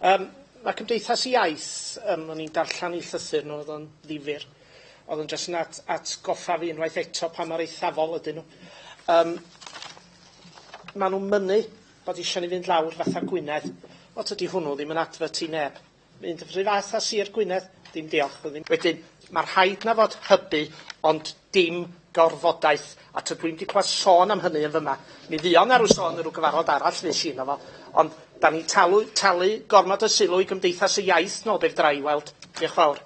Um, mae Cymdeithas Iaith um, o'n i'n darllan 'i llythyr nhw, oedd o'n ddifur. Oedd yn jyst yn at- atgoffa fi unwaith eto pa mor eithafol ydyn nhw. Um, ma' nhw'n mynnu bod eisiau ni fynd lawr fatha Gwynedd wel tydi hwnnw ddim yn adfert i neb, mynd y fath a Sir Gwynedd. Dim diolch wedyn. Wedyn ma' rhaid 'na fod hybu ond dim gorfodaeth a tydw i'm 'di clywed sôn am hynny yn fyma. Mi ddion ar ryw sôn yn ryw gyfarfod arall fuesh i yno fo ond da ni talu, talu gormod o sylw i Gymdeithas y Iaith nôl ben draw i weld. Diolch fawr.